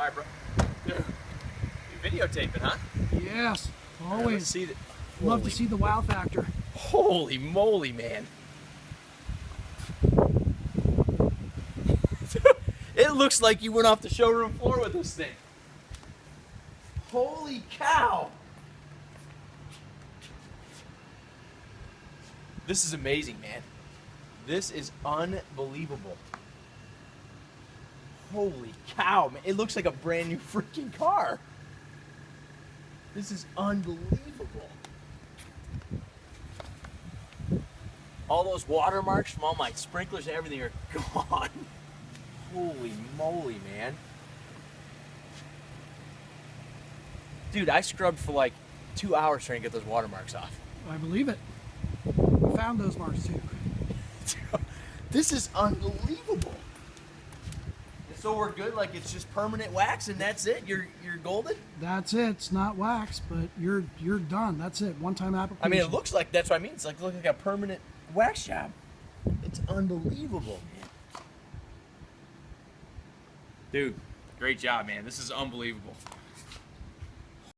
All right, bro. You videotaping, huh? Yes, All right, let's always. see the, Love holy, to see the wow factor. Holy moly, man. it looks like you went off the showroom floor with this thing. Holy cow. This is amazing, man. This is unbelievable. Holy cow, man. It looks like a brand new freaking car. This is unbelievable. All those watermarks from all my sprinklers and everything are gone. Holy moly, man. Dude, I scrubbed for like two hours trying to get those watermarks off. I believe it. We found those marks too. this is unbelievable. And so we're good, like it's just permanent wax and that's it. You're you're golden. That's it. It's not wax, but you're you're done. That's it. One time application. I mean, it looks like that's what I mean. It's like look like a permanent wax job. It's unbelievable, man. Dude, great job, man. This is unbelievable.